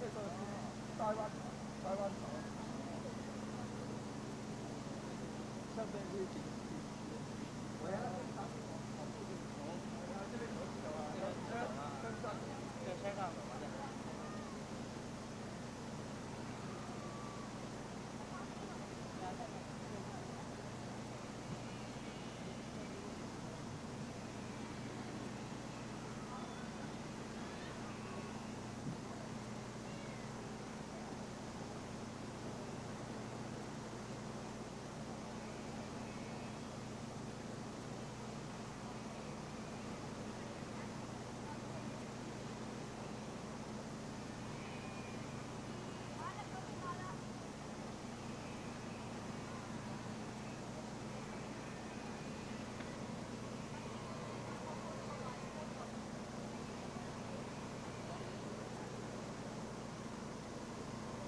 这个是台湾台湾岛，现在是。